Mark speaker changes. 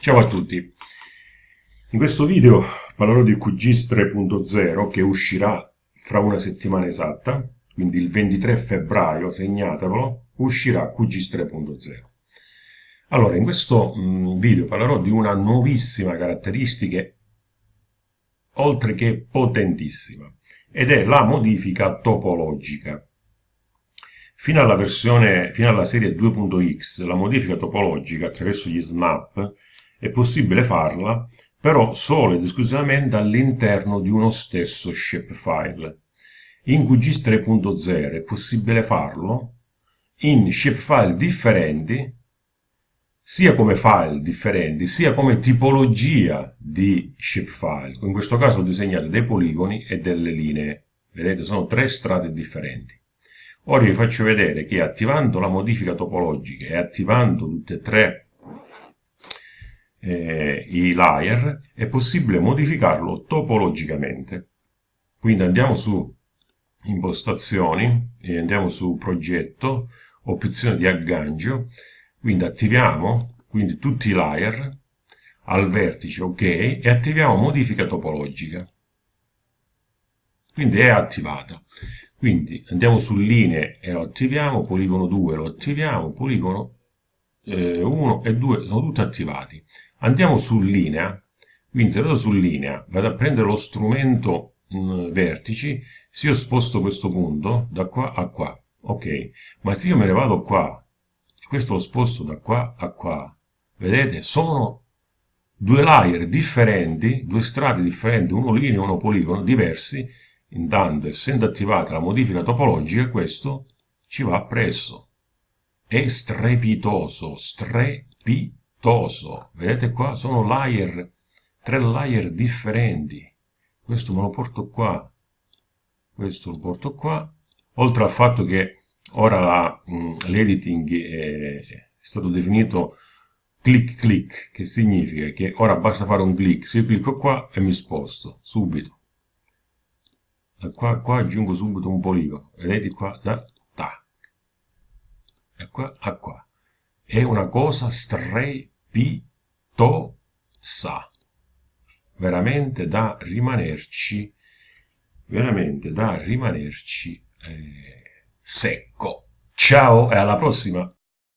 Speaker 1: Ciao a tutti! In questo video parlerò di QGIS 3.0 che uscirà fra una settimana esatta, quindi il 23 febbraio, segnatevelo, uscirà QGIS 3.0. Allora, in questo mm, video parlerò di una nuovissima caratteristica, oltre che potentissima, ed è la modifica topologica. Fino alla, versione, fino alla serie 2.x, la modifica topologica attraverso gli snap è possibile farla, però solo ed esclusivamente all'interno di uno stesso shapefile. In QGIS 3.0 è possibile farlo in shapefile differenti, sia come file differenti, sia come tipologia di shapefile. In questo caso ho disegnato dei poligoni e delle linee. Vedete, sono tre strade differenti. Ora vi faccio vedere che attivando la modifica topologica e attivando tutte e tre eh, i layer è possibile modificarlo topologicamente. Quindi andiamo su impostazioni e andiamo su progetto, opzione di aggancio, quindi attiviamo quindi tutti i layer al vertice ok e attiviamo modifica topologica. Quindi è attivata. Quindi andiamo su linee e lo attiviamo, poligono 2 lo attiviamo, poligono 1 e 2 sono tutti attivati. Andiamo su linea, quindi se vado su linea, vado a prendere lo strumento mh, mm, vertici, se io sposto questo punto da qua a qua, ok, ma se io me ne vado qua, questo lo sposto da qua a qua, vedete, sono due layer differenti, due strati differenti, uno linea e uno poligono, diversi, Intanto, essendo attivata la modifica topologica, questo ci va presso. È strepitoso, strepitoso. Vedete qua? Sono layer, tre layer differenti. Questo me lo porto qua, questo lo porto qua. Oltre al fatto che ora mm, l'editing è stato definito click click, che significa che ora basta fare un click, se io clicco qua e mi sposto subito da qua qua aggiungo subito un poligono vedete qua da a qua è una cosa strepitosa. Veramente da rimanerci veramente da rimanerci eh, secco. Ciao e alla prossima